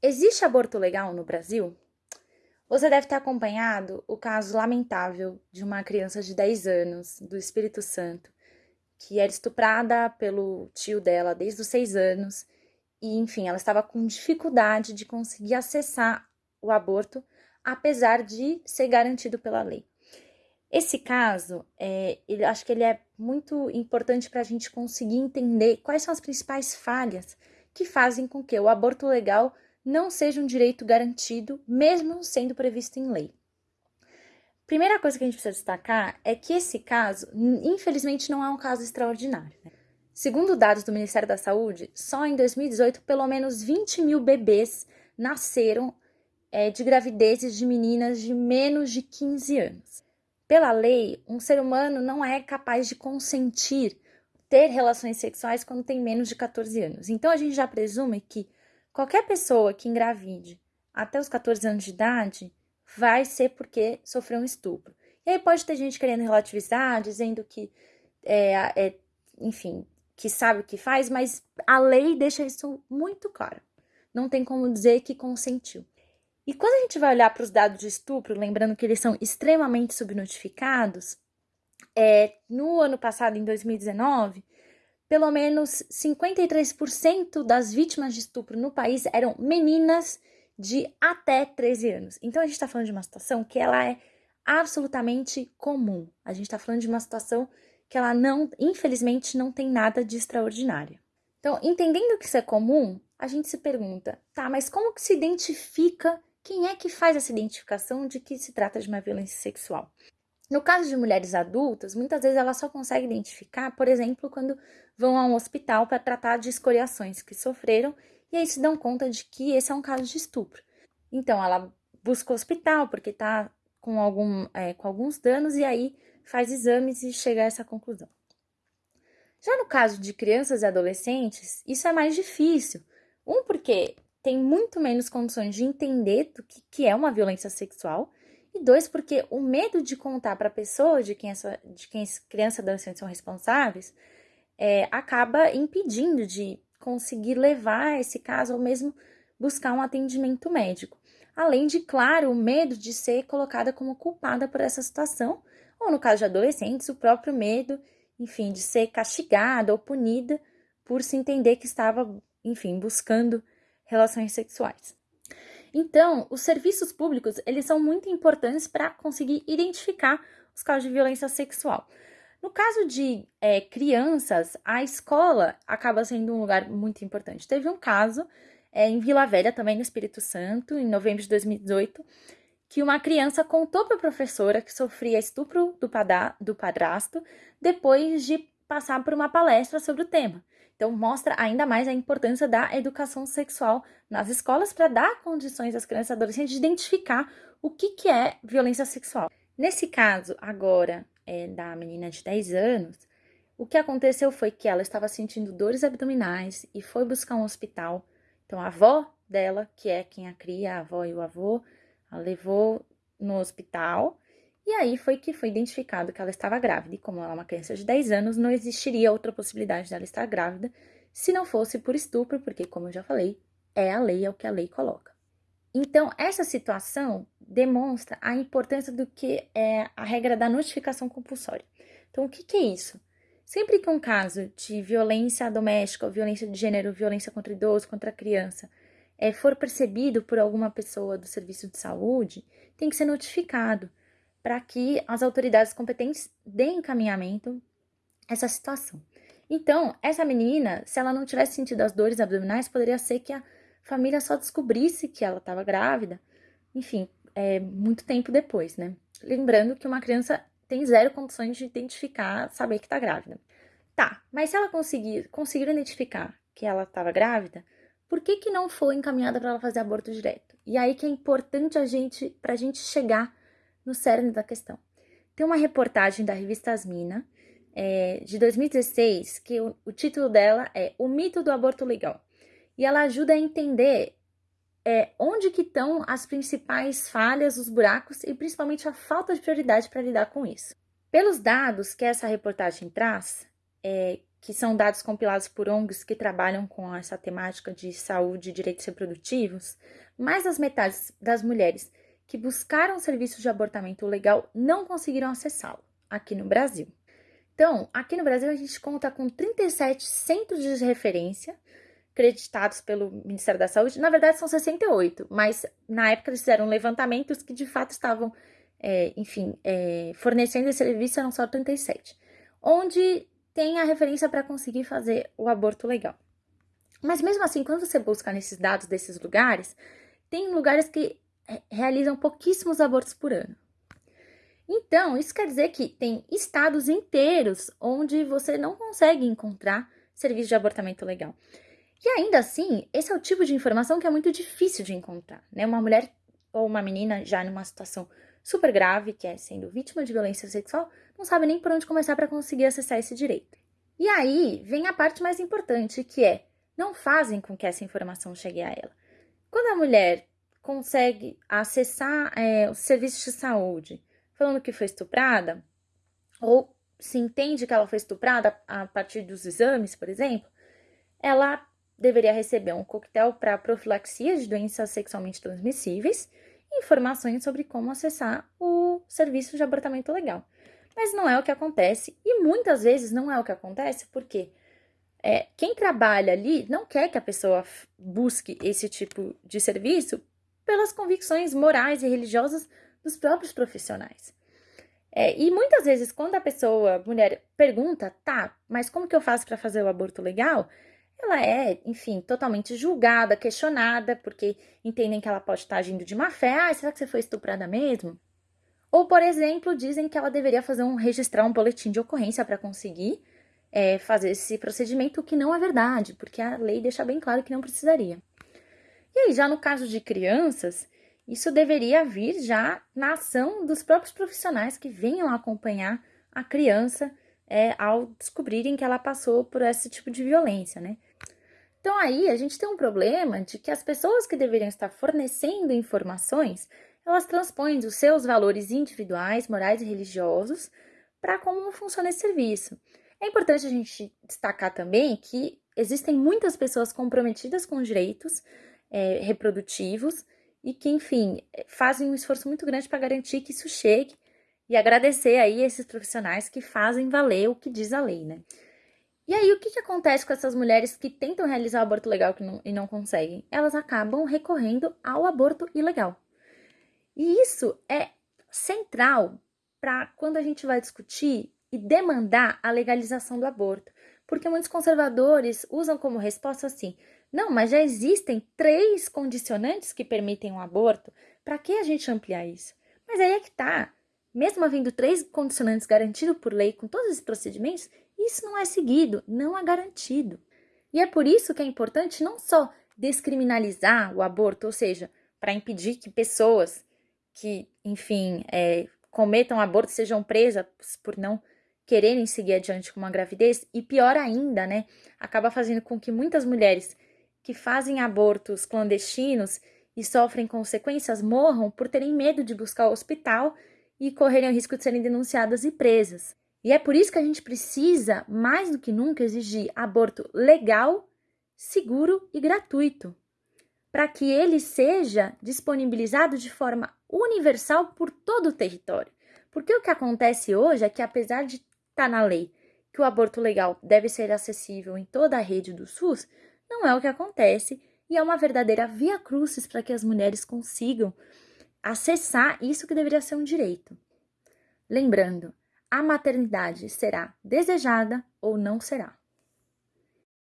Existe aborto legal no Brasil? Você deve ter acompanhado o caso lamentável de uma criança de 10 anos do Espírito Santo, que era estuprada pelo tio dela desde os 6 anos e, enfim, ela estava com dificuldade de conseguir acessar o aborto, apesar de ser garantido pela lei. Esse caso, é, ele, acho que ele é muito importante para a gente conseguir entender quais são as principais falhas que fazem com que o aborto legal não seja um direito garantido, mesmo sendo previsto em lei. Primeira coisa que a gente precisa destacar é que esse caso, infelizmente, não é um caso extraordinário. Né? Segundo dados do Ministério da Saúde, só em 2018, pelo menos 20 mil bebês nasceram é, de gravidezes de meninas de menos de 15 anos. Pela lei, um ser humano não é capaz de consentir ter relações sexuais quando tem menos de 14 anos. Então a gente já presume que qualquer pessoa que engravide até os 14 anos de idade vai ser porque sofreu um estupro. E aí pode ter gente querendo relativizar, dizendo que é, é enfim, que sabe o que faz, mas a lei deixa isso muito claro. Não tem como dizer que consentiu. E quando a gente vai olhar para os dados de estupro, lembrando que eles são extremamente subnotificados, é, no ano passado, em 2019, pelo menos 53% das vítimas de estupro no país eram meninas de até 13 anos. Então a gente está falando de uma situação que ela é absolutamente comum. A gente está falando de uma situação que ela não, infelizmente, não tem nada de extraordinário. Então, entendendo que isso é comum, a gente se pergunta, tá, mas como que se identifica quem é que faz essa identificação de que se trata de uma violência sexual? No caso de mulheres adultas, muitas vezes ela só consegue identificar, por exemplo, quando vão a um hospital para tratar de escoriações que sofreram e aí se dão conta de que esse é um caso de estupro. Então ela busca o hospital porque está com, é, com alguns danos e aí faz exames e chega a essa conclusão. Já no caso de crianças e adolescentes, isso é mais difícil. Um, porque tem muito menos condições de entender do que, que é uma violência sexual. E dois, porque o medo de contar para a pessoa de quem, essa, de quem e adolescente são responsáveis é, acaba impedindo de conseguir levar esse caso ou mesmo buscar um atendimento médico. Além de, claro, o medo de ser colocada como culpada por essa situação, ou no caso de adolescentes, o próprio medo, enfim, de ser castigada ou punida por se entender que estava, enfim, buscando relações sexuais. Então, os serviços públicos, eles são muito importantes para conseguir identificar os casos de violência sexual. No caso de é, crianças, a escola acaba sendo um lugar muito importante. Teve um caso é, em Vila Velha, também no Espírito Santo, em novembro de 2018, que uma criança contou para a professora que sofria estupro do, padá, do padrasto depois de passar por uma palestra sobre o tema. Então, mostra ainda mais a importância da educação sexual nas escolas para dar condições às crianças e adolescentes de identificar o que, que é violência sexual. Nesse caso, agora, é, da menina de 10 anos, o que aconteceu foi que ela estava sentindo dores abdominais e foi buscar um hospital. Então, a avó dela, que é quem a cria, a avó e o avô, a levou no hospital e aí foi que foi identificado que ela estava grávida, e como ela é uma criança de 10 anos, não existiria outra possibilidade dela estar grávida se não fosse por estupro, porque, como eu já falei, é a lei, é o que a lei coloca. Então, essa situação demonstra a importância do que é a regra da notificação compulsória. Então, o que, que é isso? Sempre que um caso de violência doméstica, violência de gênero, violência contra idoso, contra criança, é, for percebido por alguma pessoa do serviço de saúde, tem que ser notificado para que as autoridades competentes deem encaminhamento a essa situação. Então, essa menina, se ela não tivesse sentido as dores abdominais, poderia ser que a família só descobrisse que ela estava grávida, enfim, é, muito tempo depois, né? Lembrando que uma criança tem zero condições de identificar, saber que está grávida. Tá, mas se ela conseguir, conseguir identificar que ela estava grávida, por que, que não foi encaminhada para ela fazer aborto direto? E aí que é importante a gente, para a gente chegar no cerne da questão. Tem uma reportagem da revista Asmina, é, de 2016, que o, o, título dela é O Mito do Aborto Legal. E ela ajuda a entender é, onde que estão as principais falhas, os buracos e principalmente a falta de prioridade para lidar com isso. Pelos dados que essa reportagem traz, é, que são dados compilados por ONGs que trabalham com essa temática de saúde e direitos reprodutivos, mais das metades das mulheres que buscaram serviços de abortamento legal não conseguiram acessá-lo aqui no Brasil. Então, aqui no Brasil a gente conta com 37 centros de referência creditados pelo Ministério da Saúde. Na verdade, são 68, mas na época eles fizeram levantamentos que de fato estavam, é, enfim, é, fornecendo esse serviço, eram só 37. Onde tem a referência para conseguir fazer o aborto legal. Mas mesmo assim, quando você busca nesses dados desses lugares, tem lugares que realizam pouquíssimos abortos por ano. Então, isso quer dizer que tem estados inteiros onde você não consegue encontrar serviço de abortamento legal. E ainda assim, esse é o tipo de informação que é muito difícil de encontrar, né? Uma mulher ou uma menina já numa situação super grave, que é sendo vítima de violência sexual, não sabe nem por onde começar para conseguir acessar esse direito. E aí vem a parte mais importante, que é não fazem com que essa informação chegue a ela. Quando a mulher consegue acessar é, os serviços de saúde falando que foi estuprada, ou se entende que ela foi estuprada a partir dos exames, por exemplo, ela deveria receber um coquetel para profilaxia de doenças sexualmente transmissíveis informações sobre como acessar o serviço de abortamento legal. Mas não é o que acontece, e muitas vezes não é o que acontece, porque é, quem trabalha ali não quer que a pessoa busque esse tipo de serviço pelas convicções morais e religiosas dos próprios profissionais. É, e muitas vezes, quando a pessoa, mulher, pergunta, tá, mas como que eu faço para fazer o aborto legal? Ela é, enfim, totalmente julgada, questionada, porque entendem que ela pode estar agindo de má fé. Ah, será que você foi estuprada mesmo? Ou, por exemplo, dizem que ela deveria fazer um registrar um boletim de ocorrência para conseguir é, fazer esse procedimento, o que não é verdade, porque a lei deixa bem claro que não precisaria. E aí, já no caso de crianças, isso deveria vir já na ação dos próprios profissionais que venham acompanhar a criança é, ao descobrirem que ela passou por esse tipo de violência, né? Então aí a gente tem um problema de que as pessoas que deveriam estar fornecendo informações, elas transpõem os seus valores individuais, morais e religiosos para como funciona esse serviço. É importante a gente destacar também que existem muitas pessoas comprometidas com direitos é, reprodutivos e que, enfim, fazem um esforço muito grande para garantir que isso chegue e agradecer aí esses profissionais que fazem valer o que diz a lei, né? E aí, o que, que acontece com essas mulheres que tentam realizar o aborto legal não, e não conseguem? Elas acabam recorrendo ao aborto ilegal. E isso é central para quando a gente vai discutir e demandar a legalização do aborto. Porque muitos conservadores usam como resposta assim: não, mas já existem três condicionantes que permitem um aborto, para que a gente ampliar isso? Mas aí é que tá. Mesmo havendo três condicionantes garantidos por lei com todos esses procedimentos, isso não é seguido, não é garantido. E é por isso que é importante não só descriminalizar o aborto, ou seja, para impedir que pessoas que, enfim, é, cometam aborto sejam presas por não quererem seguir adiante com uma gravidez, e pior ainda, né, acaba fazendo com que muitas mulheres que fazem abortos clandestinos e sofrem consequências morram por terem medo de buscar o hospital e correrem o risco de serem denunciadas e presas. E é por isso que a gente precisa, mais do que nunca, exigir aborto legal, seguro e gratuito, para que ele seja disponibilizado de forma universal por todo o território. Porque o que acontece hoje é que, apesar de estar tá na lei que o aborto legal deve ser acessível em toda a rede do SUS, não é o que acontece e é uma verdadeira via crucis para que as mulheres consigam acessar isso que deveria ser um direito. Lembrando, a maternidade será desejada ou não será.